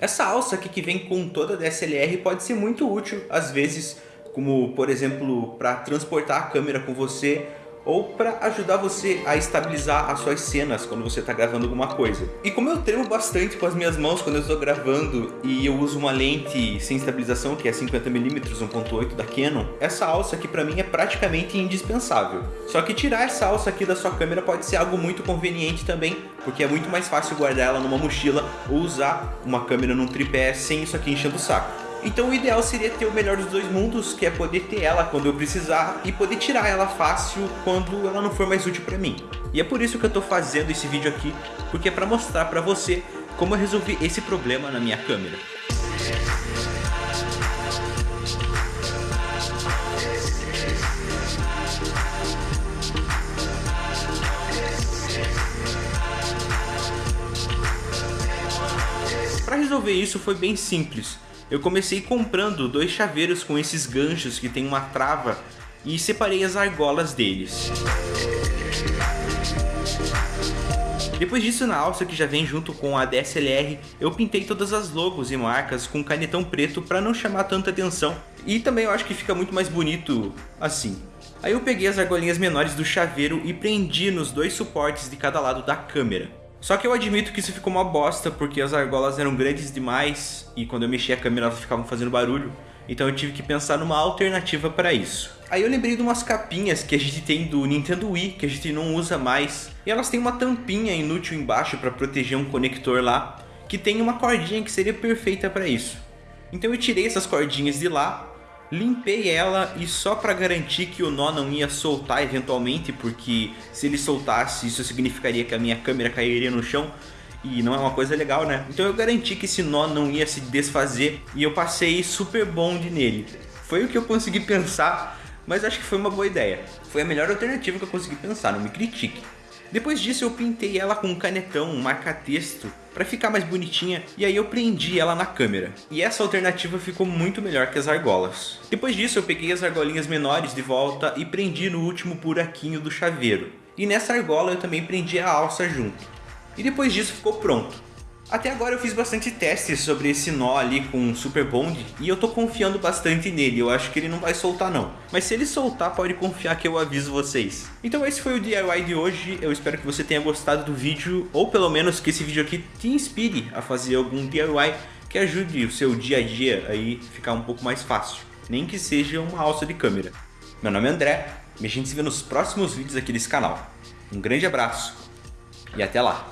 Essa alça aqui que vem com toda a DSLR pode ser muito útil, às vezes, como por exemplo, para transportar a câmera com você ou para ajudar você a estabilizar as suas cenas quando você está gravando alguma coisa. E como eu tremo bastante com as minhas mãos quando eu estou gravando e eu uso uma lente sem estabilização que é 50mm 1.8 da Canon, essa alça aqui para mim é praticamente indispensável. Só que tirar essa alça aqui da sua câmera pode ser algo muito conveniente também, porque é muito mais fácil guardar ela numa mochila ou usar uma câmera num tripé sem isso aqui enchendo o saco. Então o ideal seria ter o melhor dos dois mundos, que é poder ter ela quando eu precisar e poder tirar ela fácil quando ela não for mais útil para mim. E é por isso que eu estou fazendo esse vídeo aqui, porque é para mostrar para você como eu resolvi esse problema na minha câmera. Para resolver isso foi bem simples eu comecei comprando dois chaveiros com esses ganchos que tem uma trava e separei as argolas deles. Depois disso, na alça que já vem junto com a DSLR, eu pintei todas as logos e marcas com canetão preto para não chamar tanta atenção. E também eu acho que fica muito mais bonito assim. Aí eu peguei as argolinhas menores do chaveiro e prendi nos dois suportes de cada lado da câmera. Só que eu admito que isso ficou uma bosta, porque as argolas eram grandes demais e quando eu mexia a câmera elas ficavam fazendo barulho. Então eu tive que pensar numa alternativa para isso. Aí eu lembrei de umas capinhas que a gente tem do Nintendo Wii, que a gente não usa mais. E elas têm uma tampinha inútil embaixo para proteger um conector lá, que tem uma cordinha que seria perfeita para isso. Então eu tirei essas cordinhas de lá, Limpei ela e só para garantir que o nó não ia soltar eventualmente, porque se ele soltasse isso significaria que a minha câmera cairia no chão e não é uma coisa legal, né? Então eu garanti que esse nó não ia se desfazer e eu passei super bond nele. Foi o que eu consegui pensar, mas acho que foi uma boa ideia. Foi a melhor alternativa que eu consegui pensar, não me critique. Depois disso eu pintei ela com um canetão, um marca-texto, para ficar mais bonitinha, e aí eu prendi ela na câmera. E essa alternativa ficou muito melhor que as argolas. Depois disso eu peguei as argolinhas menores de volta e prendi no último buraquinho do chaveiro. E nessa argola eu também prendi a alça junto. E depois disso ficou pronto. Até agora eu fiz bastante testes sobre esse nó ali com Super Bond e eu tô confiando bastante nele, eu acho que ele não vai soltar não. Mas se ele soltar, pode confiar que eu aviso vocês. Então esse foi o DIY de hoje, eu espero que você tenha gostado do vídeo, ou pelo menos que esse vídeo aqui te inspire a fazer algum DIY que ajude o seu dia a dia aí ficar um pouco mais fácil, nem que seja uma alça de câmera. Meu nome é André e a gente se vê nos próximos vídeos aqui desse canal. Um grande abraço e até lá!